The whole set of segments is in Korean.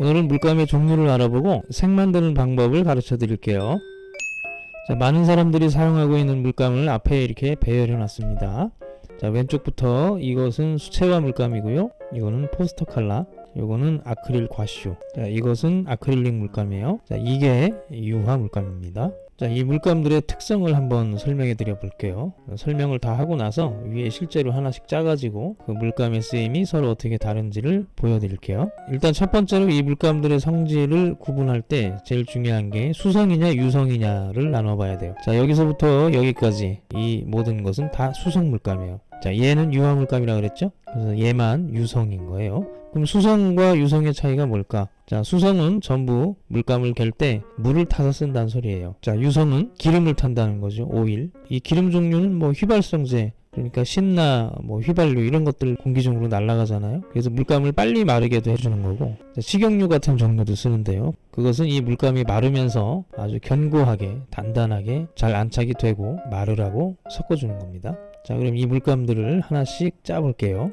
오늘은 물감의 종류를 알아보고 색 만드는 방법을 가르쳐 드릴게요. 자, 많은 사람들이 사용하고 있는 물감을 앞에 이렇게 배열해 놨습니다. 자, 왼쪽부터 이것은 수채화 물감이고요. 이거는 포스터 칼라. 이거는 아크릴 과쇼. 자, 이것은 아크릴릭 물감이에요. 자, 이게 유화 물감입니다. 자, 이 물감들의 특성을 한번 설명해 드려 볼게요. 설명을 다 하고 나서 위에 실제로 하나씩 짜가지고 그 물감의 쓰임이 서로 어떻게 다른지를 보여드릴게요. 일단 첫 번째로 이 물감들의 성질을 구분할 때 제일 중요한 게 수성이냐 유성이냐를 나눠봐야 돼요. 자, 여기서부터 여기까지 이 모든 것은 다 수성 물감이에요. 자, 얘는 유화 물감이라고 그랬죠? 그래서 얘만 유성인 거예요. 그럼 수성과 유성의 차이가 뭘까? 자, 수성은 전부 물감을 갤 때 물을 타서 쓴다는 소리예요. 자, 유성은 기름을 탄다는 거죠. 오일. 이 기름 종류는 뭐 휘발성제, 그러니까 신나, 뭐 휘발유 이런 것들 공기 중으로 날아가잖아요. 그래서 물감을 빨리 마르게도 해주는 거고 자, 식용유 같은 종류도 쓰는데요. 그것은 이 물감이 마르면서 아주 견고하게 단단하게 잘 안착이 되고 마르라고 섞어주는 겁니다. 자, 그럼 이 물감들을 하나씩 짜 볼게요.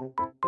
うん。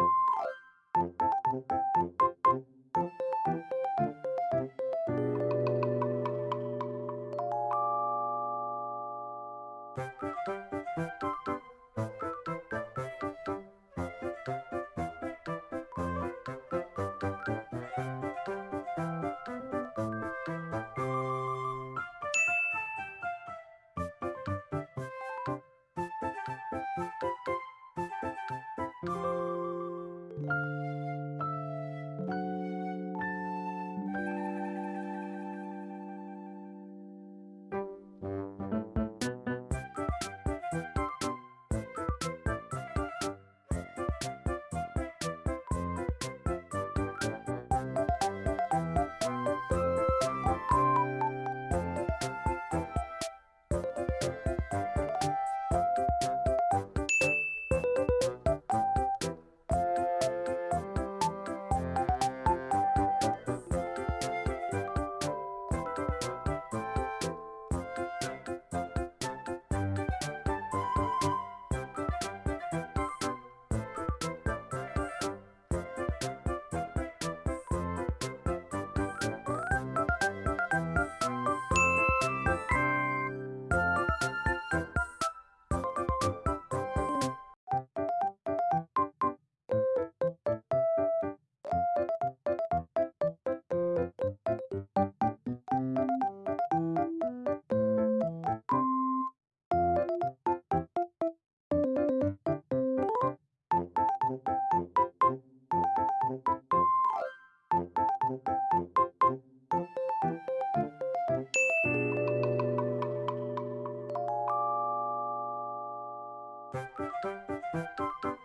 えっ?